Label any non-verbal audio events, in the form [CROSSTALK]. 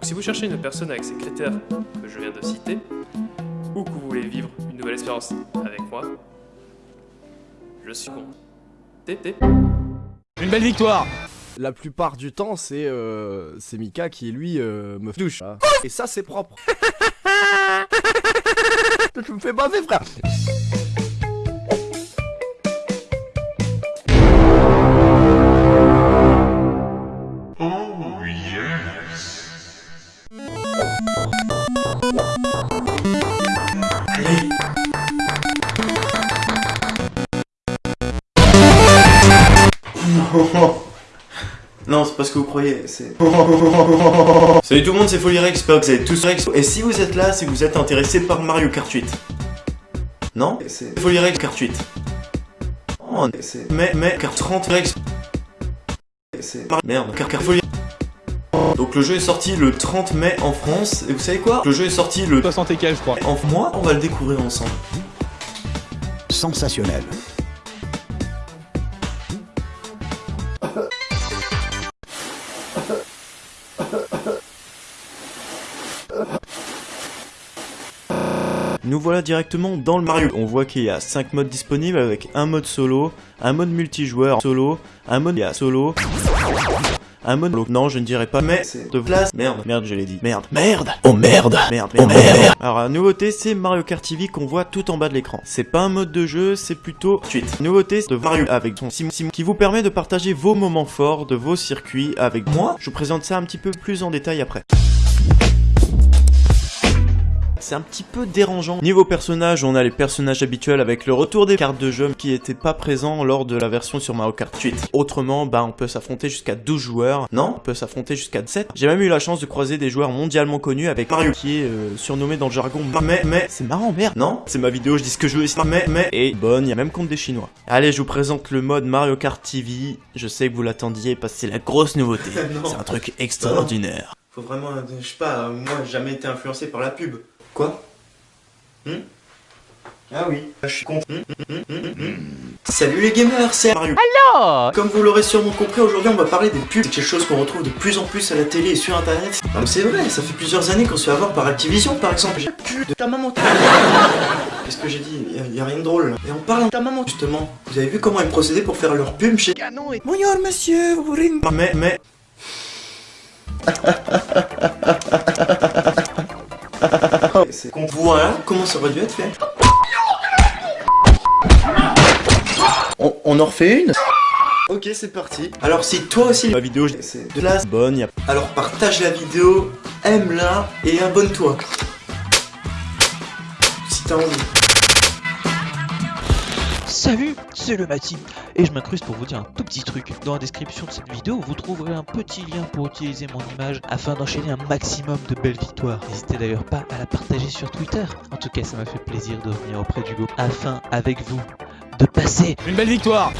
Donc si vous cherchez une personne avec ces critères que je viens de citer, ou que vous voulez vivre une nouvelle expérience avec moi, je suis con. T- Une belle victoire La plupart du temps, c'est euh, c'est Mika qui, lui, euh, me douche. Et ça, c'est propre. [LAUGHS] Je me fais baver, frère. [LAUGHS] Non, c'est pas ce que vous croyez, c'est... [LAUGHS] Salut tout le monde, c'est Folirex, j'espère que vous avez tous Rex. Et si vous êtes là, c'est que vous êtes intéressé par Mario Kart 8. Non C'est Folirex Kart 8. Oh, c'est... Mais, mais, Kart 30 Rex. C'est... Merde, Kart Kart. Donc le jeu est sorti le 30 mai en France, et vous savez quoi? Le jeu est sorti le... 60 et quelques, je crois. En moi, on va le découvrir ensemble. Sensationnel. Nous voilà directement dans le Mario. On voit qu'il y a 5 modes disponibles avec un mode solo, un mode multijoueur solo, un mode solo, un mode solo. Non, je ne dirais pas, mais de place. Merde, merde, je l'ai dit. Merde, merde, oh merde, merde, merde, merde. Alors, la nouveauté, c'est Mario Kart TV qu'on voit tout en bas de l'écran. C'est pas un mode de jeu, c'est plutôt suite. Nouveauté de Mario avec son sim sim qui vous permet de partager vos moments forts de vos circuits avec moi. Je vous présente ça un petit peu plus en détail après. C'est un petit peu dérangeant. Niveau personnage, on a les personnages habituels avec le retour des cartes de jeu qui étaient pas présents lors de la version sur Mario Kart 8. Autrement, bah on peut s'affronter jusqu'à 12 joueurs. Non, on peut s'affronter jusqu'à 7. J'ai même eu la chance de croiser des joueurs mondialement connus avec Mario qui est euh, surnommé dans le jargon mais mais c'est marrant merde. Non, c'est ma vidéo, je dis ce que je veux ici. Mais mais et bonne, il y a même contre des chinois. Allez, je vous présente le mode Mario Kart TV. Je sais que vous l'attendiez parce que c'est la grosse nouveauté. [LAUGHS] c'est un truc extraordinaire. Faut vraiment, je sais pas, moi j'ai jamais été influencé par la pub. Quoi Hmm? Ah oui, je suis con. Hmm, hmm. Salut les gamers, c'est Mario. Alors? Comme vous l'aurez sûrement compris, aujourd'hui on va parler des pubs. C'est quelque chose qu'on retrouve de plus en plus à la télé et sur internet. Non mais c'est vrai, ça fait plusieurs années qu'on se fait avoir par Activision par exemple. J'ai pu de ta maman. [LAUGHS] Qu'est-ce que j'ai dit? Y a, y a rien de drôle. Et en parlant de ta maman justement, vous avez vu comment ils procédaient pour faire leur pub chez Canon et... Bonjour monsieur, vous voulez une... Mais, mais... [LAUGHS] C'est con. Voilà comment ça aurait dû être fait. On, on en refait une Ok, c'est parti. Alors si toi aussi la vidéo c'est de la bonne, alors partage la vidéo, aime-la et abonne-toi. Si t'as envie. Salut, c'est le Mati et je m'incruste pour vous dire un tout petit truc. Dans la description de cette vidéo, vous trouverez un petit lien pour utiliser mon image afin d'enchaîner un maximum de belles victoires. N'hésitez d'ailleurs pas à la partager sur Twitter. En tout cas, ça m'a fait plaisir de venir auprès du groupe afin, avec vous, de passer Une belle victoire